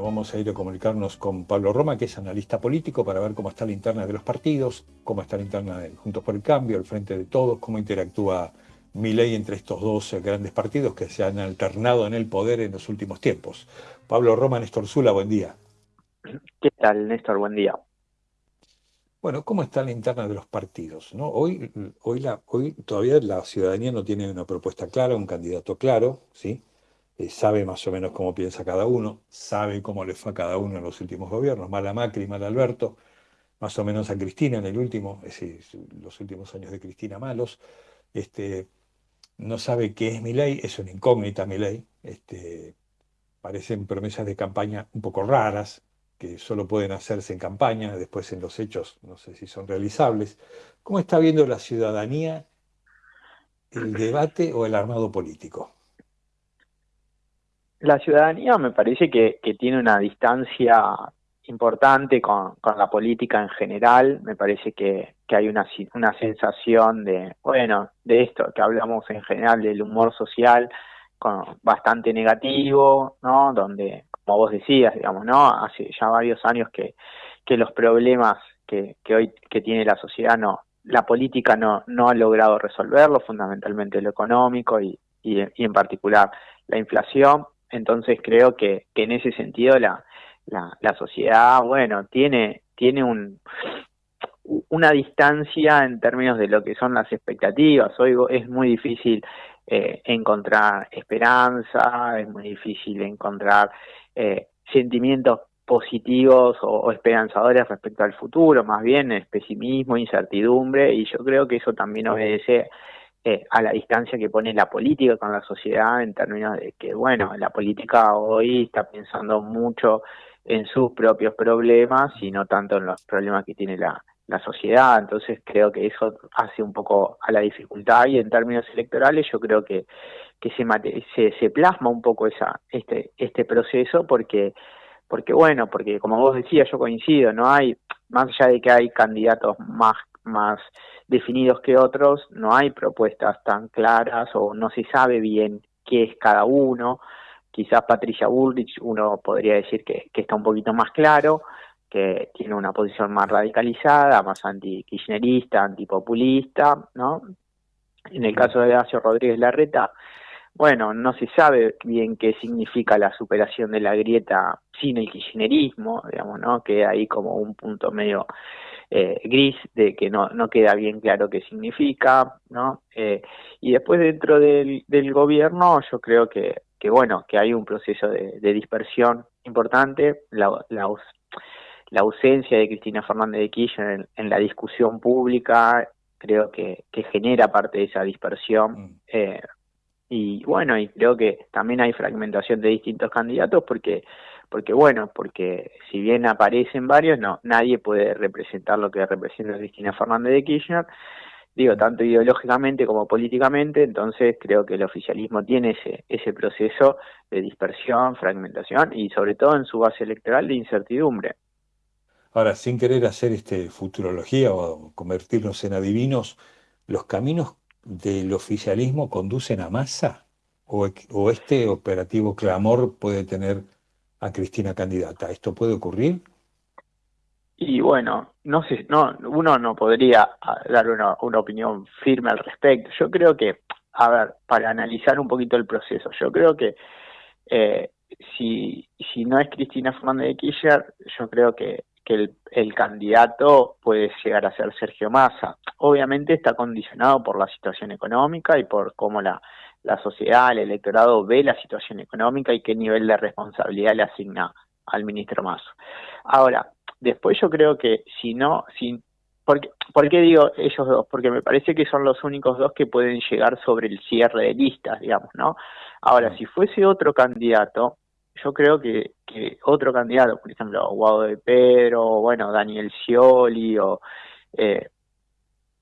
vamos a ir a comunicarnos con Pablo Roma, que es analista político, para ver cómo está la interna de los partidos, cómo está la interna de Juntos por el Cambio, el Frente de Todos, cómo interactúa Milei entre estos dos eh, grandes partidos que se han alternado en el poder en los últimos tiempos. Pablo Roma, Néstor Zula, buen día. ¿Qué tal, Néstor? Buen día. Bueno, ¿cómo está la interna de los partidos? ¿no? Hoy, hoy, la, hoy todavía la ciudadanía no tiene una propuesta clara, un candidato claro, ¿sí? Eh, sabe más o menos cómo piensa cada uno, sabe cómo le fue a cada uno en los últimos gobiernos, mal a Macri, mal a Alberto, más o menos a Cristina en el último, es decir, los últimos años de Cristina malos, este, no sabe qué es mi ley, es una incógnita mi ley, este, parecen promesas de campaña un poco raras, que solo pueden hacerse en campaña, después en los hechos no sé si son realizables. ¿Cómo está viendo la ciudadanía el debate o el armado político? La ciudadanía me parece que, tiene una distancia importante con, la política en general. Me parece que, hay una, una sensación de, bueno, de esto que hablamos en general del humor social, con, bastante negativo, ¿no? Donde, como vos decías, digamos, ¿no? Hace ya varios años que, que los problemas que, que hoy que tiene la sociedad no, la política no, no ha logrado resolverlo, fundamentalmente lo económico y, y en particular la inflación. Entonces creo que, que en ese sentido la, la, sociedad, bueno, tiene, tiene un, una distancia en términos de lo que son las expectativas. Hoy es muy difícil eh, encontrar esperanza, es muy difícil encontrar eh, sentimientos positivos o, esperanzadores respecto al futuro, más bien es pesimismo, incertidumbre, y yo creo que eso también obedece eh, a la distancia que pone la política con la sociedad en términos de que, bueno, la política hoy está pensando mucho en sus propios problemas y no tanto en los problemas que tiene la, la sociedad. Entonces creo que eso hace un poco a la dificultad y en términos electorales yo creo que, que se, se, se plasma un poco esa, este, este proceso porque porque bueno, porque como vos decías, yo coincido, no hay, más allá de que hay candidatos más, más definidos que otros, no hay propuestas tan claras o no se sabe bien qué es cada uno. Quizás Patricia Bullrich uno podría decir que, está un poquito más claro, que tiene una posición más radicalizada, más anti-kirchnerista, antipopulista, ¿no? En el caso de Horacio Rodríguez Larreta, bueno, no se sabe bien qué significa la superación de la grieta sin el kirchnerismo, digamos, ¿no? Queda ahí como un punto medio eh, gris de que no, no queda bien claro qué significa, ¿no? Eh, y después dentro del, del gobierno yo creo que, que, bueno, que hay un proceso de, dispersión importante, la, la, ausencia de Cristina Fernández de Kirchner en, la discusión pública creo que, que, genera parte de esa dispersión. Mm. Eh, y bueno, y creo que también hay fragmentación de distintos candidatos porque porque bueno, porque si bien aparecen varios, no, nadie puede representar lo que representa Cristina Fernández de Kirchner, digo, tanto ideológicamente como políticamente, entonces creo que el oficialismo tiene ese, ese proceso de dispersión, fragmentación y sobre todo en su base electoral de incertidumbre. Ahora, sin querer hacer este futurología o convertirnos en adivinos, ¿los caminos del oficialismo conducen a masa? ¿O, o este operativo clamor puede tener a Cristina candidata. ¿Esto puede ocurrir? Y bueno, no sé, no, uno no podría ah, dar una, una opinión firme al respecto. Yo creo que, a ver, para analizar un poquito el proceso, yo creo que eh, si, si no es Cristina Fernández de Kirchner, yo creo que, que el, el, candidato puede llegar a ser Sergio Massa. Obviamente está condicionado por la situación económica y por cómo la, la sociedad, el electorado ve la situación económica y qué nivel de responsabilidad le asigna al ministro Mazo. Ahora, después yo creo que si no, si, porque, ¿por qué digo ellos dos? Porque me parece que son los únicos dos que pueden llegar sobre el cierre de listas, digamos, ¿no? Ahora, si fuese otro candidato, yo creo que, otro candidato, por ejemplo, Guado de Pedro, bueno, Daniel Scioli, o eh,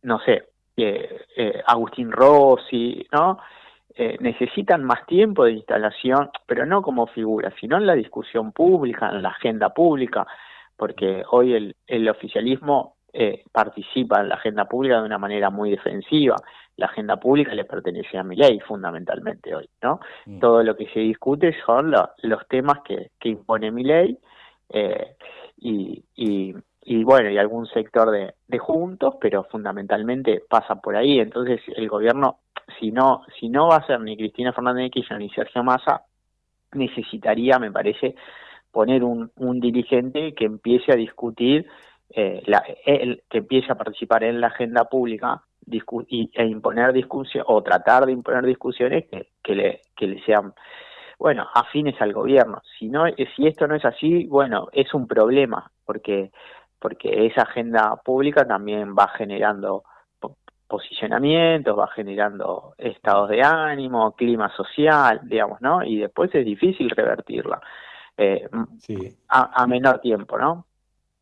no sé, eh, eh, Agustín Rossi, ¿no? Necesitan más tiempo de instalación, pero no como figura, sino en la discusión pública, en la agenda pública, porque hoy el oficialismo eh, participa en la agenda pública de una manera muy defensiva. La agenda pública le pertenece a mi ley fundamentalmente hoy, ¿no? Mm. Todo lo que se discute son los temas que, impone mi ley eh, y, y, bueno, y algún sector de, de juntos, pero fundamentalmente pasa por ahí. Entonces el gobierno, si no, si no va a ser ni Cristina Fernández de Kirchner ni Sergio Massa, necesitaría, me parece, poner un, un dirigente que empiece a discutir, eh, la, que empiece a participar en la agenda pública y, e imponer discusiones o tratar de imponer discusiones que, que, le, que le sean bueno afines al gobierno si no si esto no es así bueno es un problema porque porque esa agenda pública también va generando posicionamientos, va generando estados de ánimo, clima social, digamos, ¿no? Y después es difícil revertirla eh, a, menor tiempo, ¿no?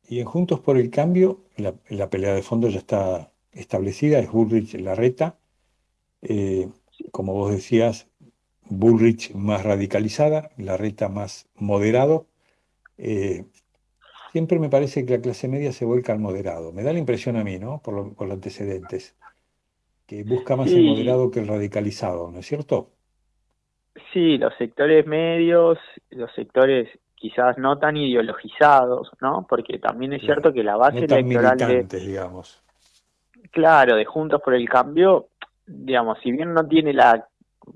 Y en Juntos por el Cambio, la, pelea de fondo ya está establecida, es Bullrich-Larreta. Eh, como vos decías, Bullrich más radicalizada, Larreta más moderado. Eh, siempre me parece que la clase media se vuelca al moderado. Me da la impresión a mí, ¿no? Por, por los antecedentes que busca más el moderado que el radicalizado, ¿no es cierto? Sí, los sectores medios, los sectores quizás no tan ideologizados, ¿no? Porque también es cierto que la base electoral de, digamos. Claro, de Juntos por el Cambio, digamos, si bien no tiene la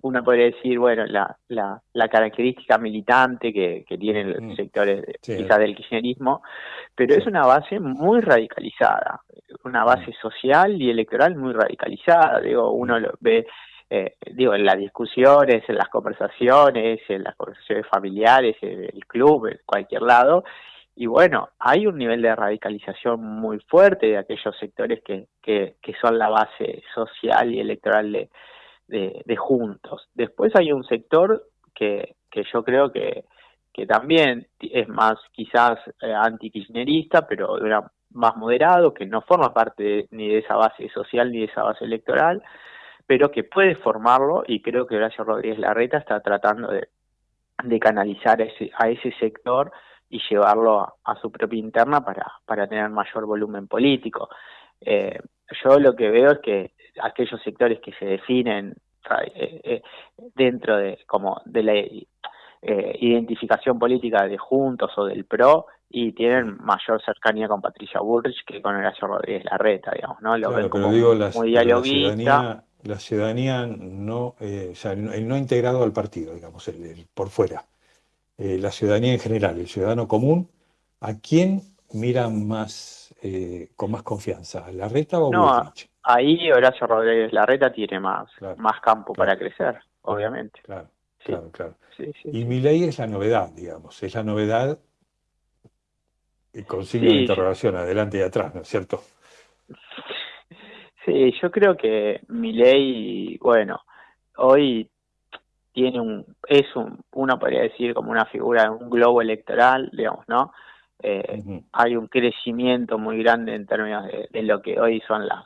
uno podría decir, bueno, la, la, la característica militante que, que tienen los mm. sectores quizás del kirchnerismo, pero es una base muy radicalizada, una base mm. social y electoral muy radicalizada, digo, uno mm. lo ve eh, digo, en las discusiones, en las conversaciones, en las conversaciones familiares, en el club, en cualquier lado, y bueno, hay un nivel de radicalización muy fuerte de aquellos sectores que, que, que son la base social y electoral de, de, juntos. Después hay un sector que, que yo creo que, que también es más quizás eh, anti-kirchnerista, pero más moderado, que no forma parte ni de esa base social ni de esa base electoral, pero que puede formarlo y creo que Horacio Rodríguez Larreta está tratando de, de canalizar a ese, a ese sector y llevarlo a, su propia interna para, para tener mayor volumen político. Eh, yo lo que veo es que aquellos sectores que se definen eh, eh, dentro de como de la identificación política de Juntos o del PRO y tienen mayor cercanía con Patricia Bullrich que con Horacio Rodríguez Larreta, digamos, ¿no? Lo ven como digo, muy dialoguista. La ciudadanía, no, o sea, el no integrado al partido, digamos, el, por fuera. la ciudadanía en general, el ciudadano común, ¿a quién mira más, con más confianza? ¿Larreta o Bullrich? ahí Horacio Rodríguez Larreta tiene más, más campo para crecer, obviamente. Claro, claro, claro. y mi ley es la novedad, digamos, es la novedad con signo de interrogación adelante y atrás, ¿no es cierto? Sí, yo creo que mi ley, bueno, hoy tiene un, es un, uno podría decir como una figura, un globo electoral, digamos, ¿no? Eh, hay un crecimiento muy grande en términos de, lo que hoy son las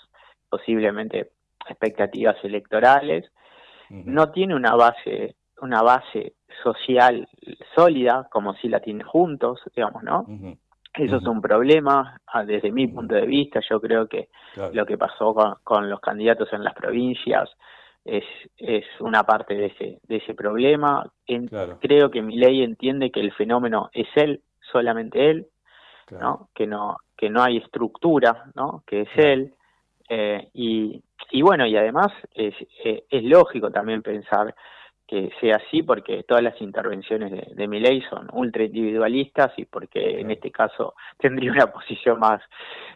posiblemente expectativas electorales, no tiene una base, una base social sólida como si la tiene juntos, digamos, ¿no? Eso es un problema ah, desde mi punto de vista. Yo creo que lo que pasó con, los candidatos en las provincias es, es una parte de ese, de ese problema. Creo que mi ley entiende que el fenómeno es él, solamente él, ¿no? Que no que no hay estructura, ¿no? Que es él. Eh, y, y, bueno, y además es, eh, es, lógico también pensar que sea así porque todas las intervenciones de, de son ultra individualistas y porque en este caso tendría una posición más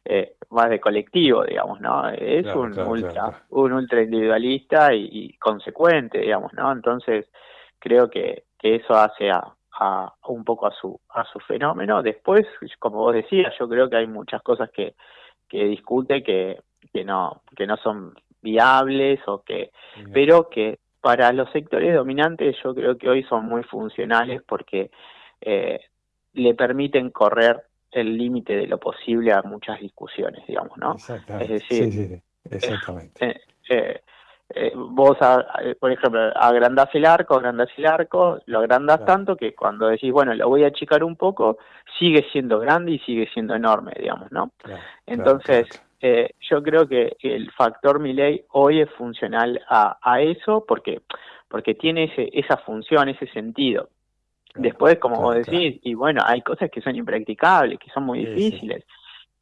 eh, más de colectivo digamos no es un ultra un ultra individualista y, consecuente digamos no entonces creo que, que eso hace a, a, un poco a su a su fenómeno. Después como vos decías yo creo que hay muchas cosas que que discute que que no, que no son viables o que, pero que para los sectores dominantes yo creo que hoy son muy funcionales porque eh, le permiten correr el límite de lo posible a muchas discusiones, digamos, ¿no? Exactamente. Es decir, sí, sí, exactamente. Eh, eh, eh, vos, por ejemplo, agrandás el arco, agrandás el arco, lo agrandás tanto que cuando decís, bueno, lo voy a achicar un poco, sigue siendo grande y sigue siendo enorme, digamos, ¿no? Entonces, eh, yo creo que el factor Miley hoy es funcional a, a eso porque, porque tiene ese, esa función, ese sentido. Después, como vos decís, y bueno, hay cosas que son impracticables, que son muy difíciles.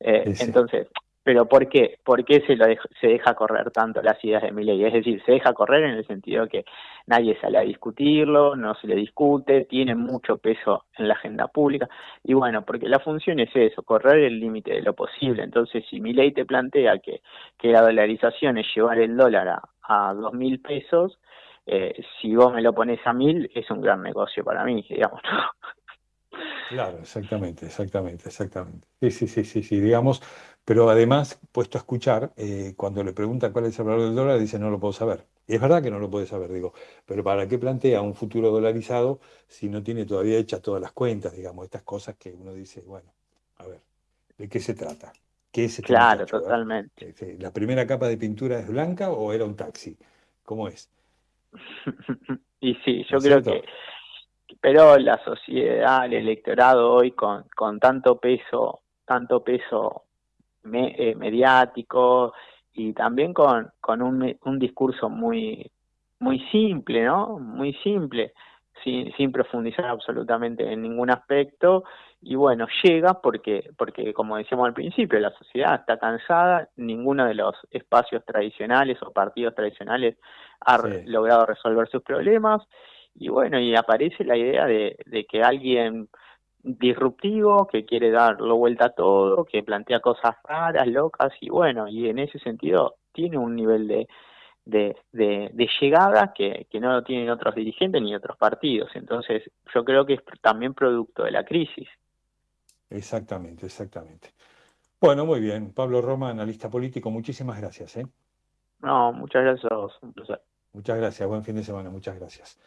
Eh, entonces, pero ¿por qué? ¿Por qué se, lo se deja correr tanto las ideas de Milley? Es decir, se deja correr en el sentido que nadie sale a discutirlo, no se le discute, tiene mucho peso en la agenda pública. Y bueno, porque la función es eso, correr el límite de lo posible. Entonces, si Milley te plantea que, que la dolarización es llevar el dólar a, a dos mil pesos, eh, si vos me lo pones a mil, es un gran negocio para mí, digamos. Claro, exactamente, exactamente, exactamente. Sí, sí, sí, sí, sí, digamos, pero además, puesto a escuchar, eh, cuando le preguntan cuál es el valor del dólar, dice no lo puedo saber. Y es verdad que no lo puede saber, digo, pero ¿para qué plantea un futuro dolarizado si no tiene todavía hechas todas las cuentas, digamos, estas cosas que uno dice, bueno, a ver, ¿de qué se trata? ¿Qué es este Claro, totalmente. ¿La primera capa de pintura es blanca o era un taxi? ¿Cómo es? y sí, yo creo que pero la sociedad, el electorado hoy con, con tanto peso, tanto peso eh, mediático y también con, con un, un discurso muy, muy simple, ¿no? Muy simple, sin, sin profundizar absolutamente en ningún aspecto. Y bueno, llega porque, porque, como decíamos al principio, la sociedad está cansada, ninguno de los espacios tradicionales o partidos tradicionales ha logrado resolver sus problemas. Y bueno, y aparece la idea de, de que alguien disruptivo, que quiere darlo vuelta a todo, que plantea cosas raras, locas, y bueno, y en ese sentido tiene un nivel de, de, de, llegada que, que, no lo tienen otros dirigentes ni otros partidos. Entonces, yo creo que es también producto de la crisis. Exactamente, exactamente. Bueno, muy bien. Pablo Roma, analista político, muchísimas gracias. ¿eh? No, muchas gracias a vos, un placer. Muchas gracias, buen fin de semana, muchas gracias.